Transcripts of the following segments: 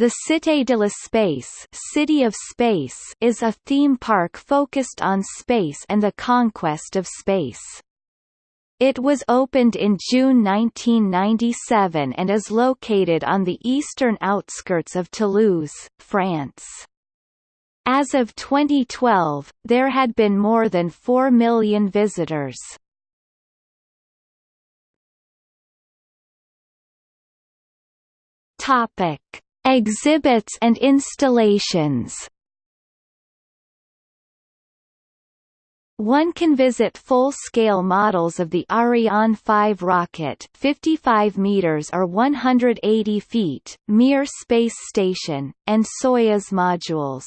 The Cité de l'Espace City of Space is a theme park focused on space and the conquest of space. It was opened in June 1997 and is located on the eastern outskirts of Toulouse, France. As of 2012, there had been more than 4 million visitors. Topic: Exhibits and installations One can visit full-scale models of the Ariane 5 rocket 55 meters or 180 feet, Mir space station, and Soyuz modules.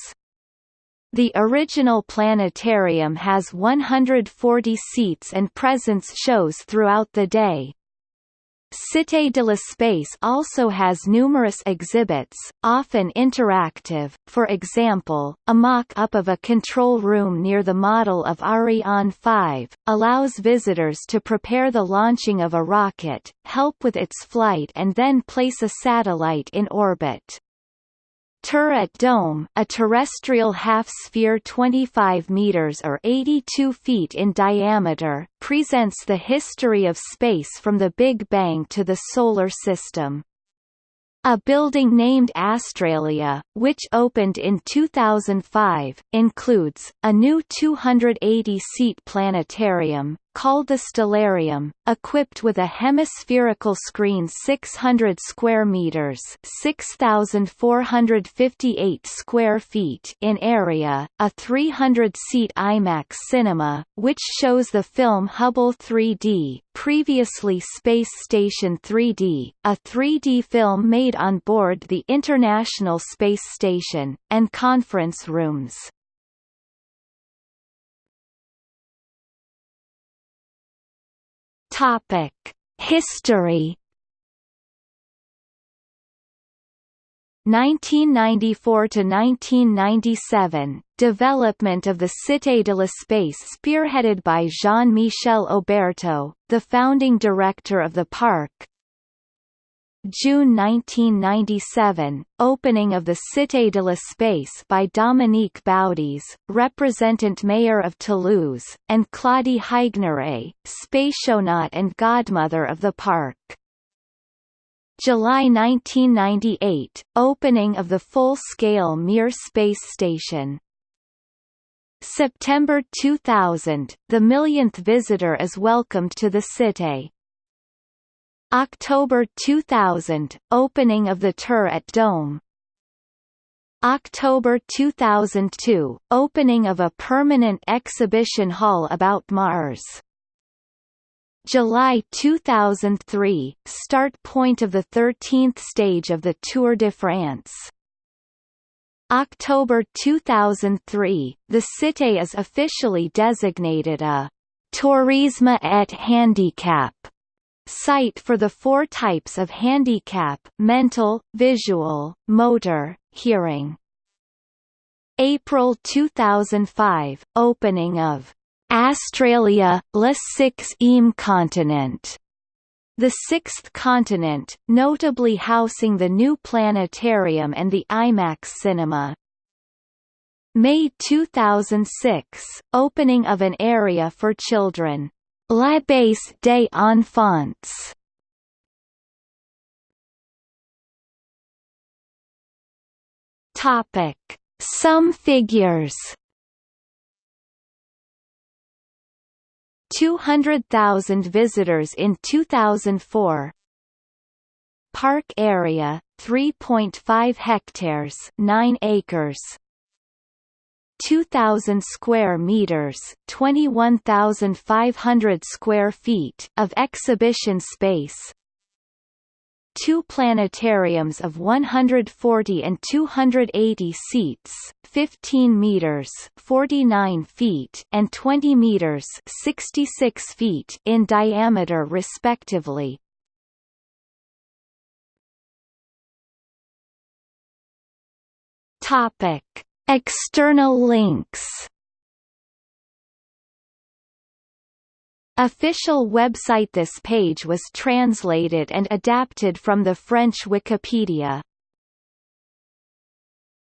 The original planetarium has 140 seats and presence shows throughout the day. Cité de l'Espace also has numerous exhibits, often interactive, for example, a mock-up of a control room near the model of Ariane 5, allows visitors to prepare the launching of a rocket, help with its flight and then place a satellite in orbit. Turret dome a terrestrial half-sphere 25 meters or 82 feet in diameter, presents the history of space from the Big Bang to the Solar System. A building named Astralia, which opened in 2005, includes, a new 280-seat planetarium, called the Stellarium, equipped with a hemispherical screen 600 square meters, 6458 square feet in area, a 300-seat IMAX cinema, which shows the film Hubble 3D, previously Space Station 3D, a 3D film made on board the International Space Station, and conference rooms. Topic: History. 1994 to 1997 development of the Cité de l'Espace spearheaded by Jean-Michel Oberto, the founding director of the park June 1997, opening of the Cité de l'Espace by Dominique Baudis, representant mayor of Toulouse, and Claudie Haigneré, spationaut and godmother of the park. July 1998, opening of the full-scale Mir space station. September 2000, the millionth visitor is welcomed to the Cité. October 2000 – Opening of the turret dome. October 2002 – Opening of a permanent exhibition hall about Mars. July 2003 – Start point of the 13th stage of the Tour de France. October 2003 – The Cité is officially designated a «tourisme et handicap» Site for the four types of handicap mental, visual, motor, hearing. April 2005 – Opening of Astralia, le sixième continent the sixth continent, notably housing the new planetarium and the IMAX cinema. May 2006 – Opening of an area for children La base des enfants Topic: Some figures. 200,000 visitors in 2004. Park area 3.5 hectares, 9 acres. 2,000 square meters (21,500 square feet) of exhibition space. Two planetariums of 140 and 280 seats, 15 meters (49 feet) and 20 meters (66 feet) in diameter respectively. Topic External links. Official website This page was translated and adapted from the French Wikipedia